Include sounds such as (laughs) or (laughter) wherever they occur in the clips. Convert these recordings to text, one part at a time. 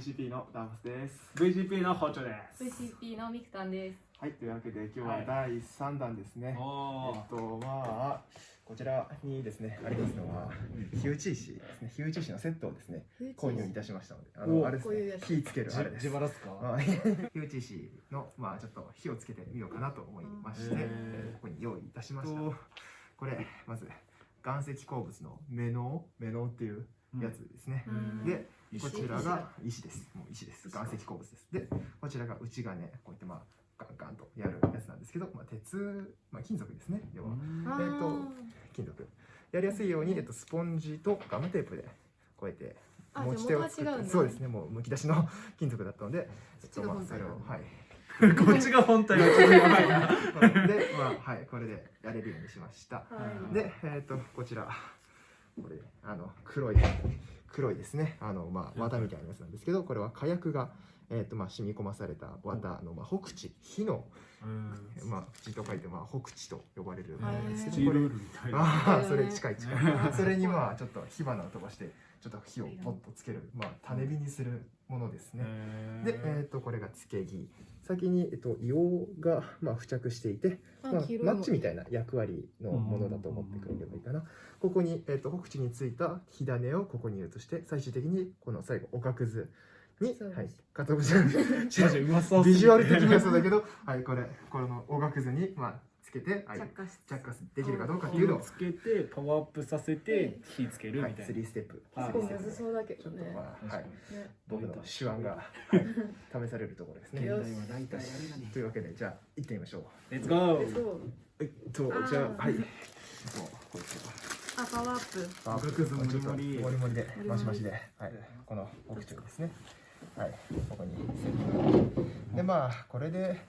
VCP のダーマスです。VGP の包丁です VCP のミクタンです。はい、というわけで今日は第3弾ですね。おえっと、まあ、こちらにですね、ありますのは、火打ち石ですね。火打ち石のセットをですね、購入いたしましたので、あの、おあれですね火つけるあれです。自腹っすか？まあ、火打ち石の、まあ、ちょっと火をつけてみようかなと思いまして、ここに用意いたしました。これ、まず、岩石鉱物のメノウ、メノウっていうやつですね。うんで、石こちらが石です。もう石です。岩石鉱物です。で、こちらが内金、こうやってまあ、ガンガンとやるやつなんですけど、まあ、鉄、まあ、金属ですね。要は、あえーと金属。やりやすいように、えっと、スポンジとガムテープで、こうやって、あ持ち手を作って、じゃあ元は違うんだそうですね、もうむき出しの (laughs) 金属だったので、えっと、まあ、それを、はい。(laughs) こっちが本体はちょっとやばいなで、まあ、はい、これでやれるようにしました。はい。で、えっ、と、こちら、これ、あの、黒い、黒いですね、あの、まあ、綿みたいなやつなんですけど、これは火薬が、えっ、と、まあ、染み込まされた綿の、まあ、北地、火の、まあ、口と書いて、まあ、北地と呼ばれるものですけど、ああ、それ近い近い。それに、まあ、ちょっと火花を飛ばして、ちょっと火をポッとつける、まあ、種火にするものですね。で、えっ、と、これがつけ木。先に、えっと、硫黄が、まあ、付着していて、まあ、マッチみたいな役割のものだと思ってくれればいいかな。ここに、えっと、北地についた火種をここに移して、最終的にこの最後、おかくずに、はい、かつお節ビジュアル的にはそうだけど、はい、これ、このおがくずに、まあ、つけて、はい、着火し着火できるかどうかっていうのを、つけてパワーアップさせて火つけるはい、みたいな。3ステップ。はいすごいむずそうだけどね。まあ、はい、ね。僕の手腕が、はい、(laughs) 試されるところですね。というわけで、じゃあ、行ってみましょう。レッツゴーそう。えっと、じゃあ、はい。もうこいつあ、パワーアップ。あおがくずもりもり。ちょっともりで、マシマシで、はい、この奥中ですね。はい、ここにセット。で、まあ、これで、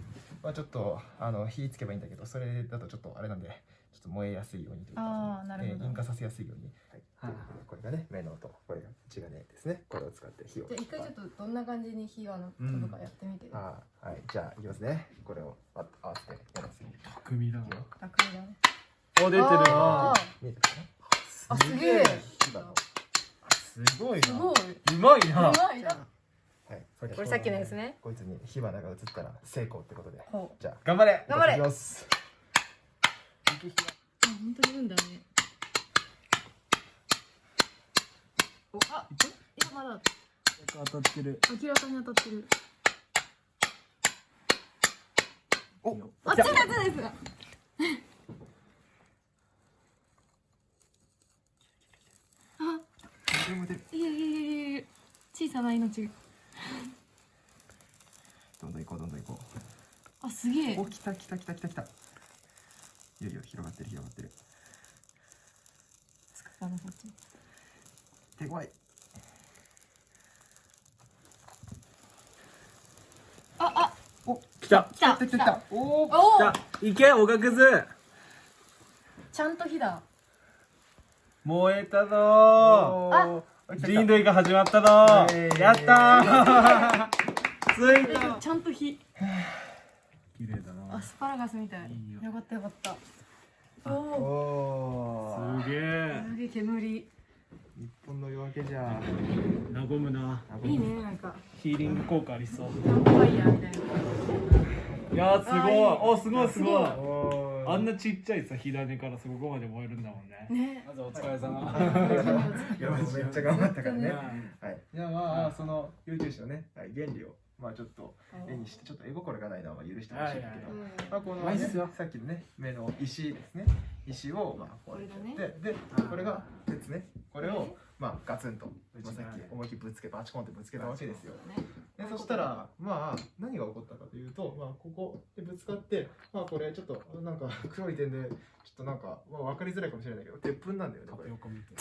まあ、ちょっと、あの、火つけばいいんだけど、それだとちょっとあれなんで、ちょっと燃えやすいようにというか、あーなるほどえー引火させやすいように。はい。はいこれがね、目の音、これが血がねですね。これを使って火を。じゃあ一回ちょっとどんな感じに火が飛ぶかやってみて。あーはい、じゃあ、いきますね。これをあ合わせてやります。匠だな楽だね。お出てるあ見えてるかな？あ、すげえ。すごいなすごい。うまいうなまいな。はい、これさっきのやつね。こいつに火花が映ったら成功ってことで。じゃあ、頑張れ頑張れいきます。あ、本当に言うんだね。お、あ、今まだ当たってる明らかに当たってる。お、あっちのやつです。あ。いやいやいやいや小さな命が。どんどん行こう、どんどん行こあ、すげえう。お、来た来た来た来た来た。いよいよ広がってる広がってる。あのこっち。手強い。あ、あ、お、来た来た。来た来た来た。おーお来たいけおがくずちゃんと火だ。燃えたぞおーー人類が始まったぞやったー (laughs) ついえたちゃんと火。綺麗だなアスパラガスみたい。いいよよかったよかった。おお。すげえすげえ煙。日本の夜明けじゃ。和むないいね、なんか。ヒーリング効果ありそうキャンプファイヤーみたいな。いやーすごいあいいおすごいすごいすごいおーあんなちっちゃいさ火種からそこまで燃えるんだもんねね。まずお疲れ様いやめっちゃ頑張ったからね。ねはい。じゃあまあその YouTube のね、はい原理をまあちょっと絵にしてちょっと絵心がないのはまあ許してほしいんだけど。まあこの、ね、さっきのね目の石ですね。石をまあこうやってこれだでこれが鉄ね。これをまあガツンと、まあ、さっき思いっきりぶつけバチコンってぶつけたわけですよ。でそしたらまあ何が起こったかというとまあここでぶつかってまあこれちょっとなんか (laughs) 黒い点でちょっとなんかまあ分かりづらいかもしれないけど鉄粉なんだよねこれ。横見て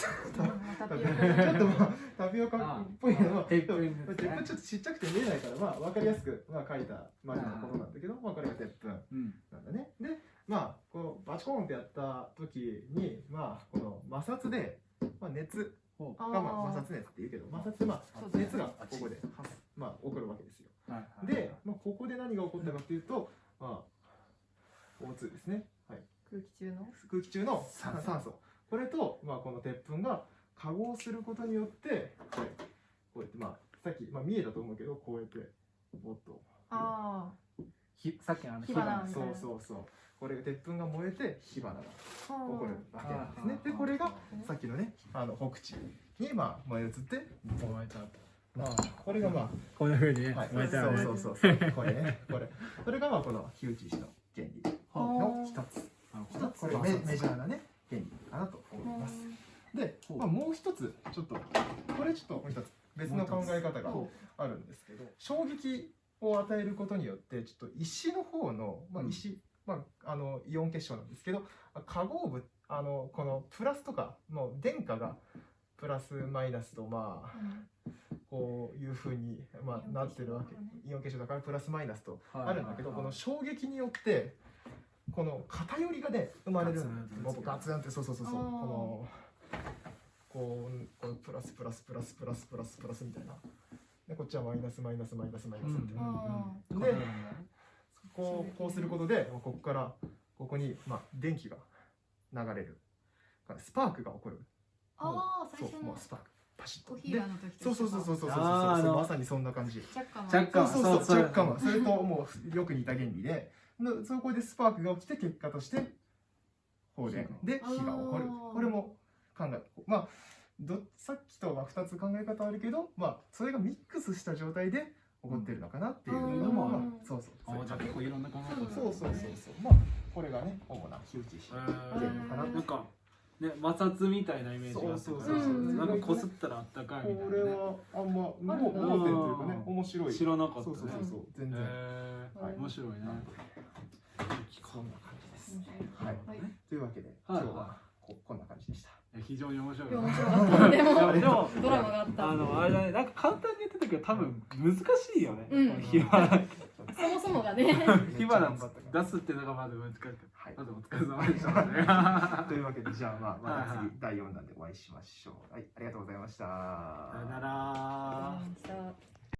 タピオちょカっとまあタピオカっぽいけど、鉄粉でも鉄粉ちょっとちっちゃくて見えないから、まあ分かりやすく、まあ、書いたマジのことなんだけど、まあこれが鉄粉うん。なんだね。で、まあこうバチコーンってやった時に、まあこの摩擦で、まあ、熱。が、まあ、摩擦熱って言うけど、摩擦でまあ熱がここで発まあ起こるわけですよ。うはいで、まあ、ここで何が起こったかというと、まあ O2 ですね。はい。空気中の？空気中の酸素。酸素。これと、まあ、この鉄粉が化合することによってこれこうやってまあさっき、まあ、見えたと思うけどこうやってボッと。あひさっきのあの火花そうそうそう。これが鉄粉が燃えて火花があ。起こるわけなんですね。でこれがさっきのねあの北地にまあ燃え移って燃えちゃうとまあこれがまあこんな風にねはい、そうそうそうそう。これね。これ。それがまあこの火打ち石の原理の一つ。なるほどこれメメジャーなね原理かなと思います。で、まあ、もう一つちょっとこれちょっともう一つ別の考え方があるんですけど衝撃を与えることによってちょっと石の方の、まあ、石、まあ、あのイオン結晶なんですけど化合物あのこのプラスとかの電荷がプラスマイナスとまあこういうふうに、まあ、なってるわけ。イオン結晶だからプラスマイナスとあるんだけどこの衝撃によってこの偏りがね生まれる。んですガツンってガツンってそうそうそうそう。このこうこうプラスプラスプラスプラスプラスプラスみたいな。でこっちはマイナスマイナスマイナスマイナスみたいな、うん。でこうこうすることでここからここに、まあ、電気が流れる。スパークが起こる。ああ、最そう初の。もうスパークパシッと。コーヒーの時そうそうそうそうそうそうそう。まさにそんな感じ。若干若干そうそうそそうう若干はそれともうよく似た原理で。のそこでスパークが起きて結果として放電で火が起こる。これも考えまあどさっきとは2つ考え方あるけどまあそれがミックスした状態で起こってるのかなっていうのも、うん。まあそうそうあじゃあ結構いろんな考え方そうそうそうそう。まあこれがね主な火打ち石え原理かなー。なんかね摩擦みたいなイメージがあったからそうそうそう。そうなんかこすったらあったかいみたいなね。これはあんま盲点というかね面白い。知らなかったね。そうそうそう全然、えー。はい。面白いね。こんな感じです。はい。はい。というわけで、はい。今日はここんな感じでした。非常に面白い面白でもドラマがあった。あのあれだね。なんか簡単に言ってたけど多分難しいよね、うん火花そもそもがね。(laughs) 火花出すっていうのがまず難しかったはい。まずお疲れ様でしたね (laughs) というわけで、じゃあ、まあ、また次第4弾でお会いしましょう。はい、ありがとうございました。さよなら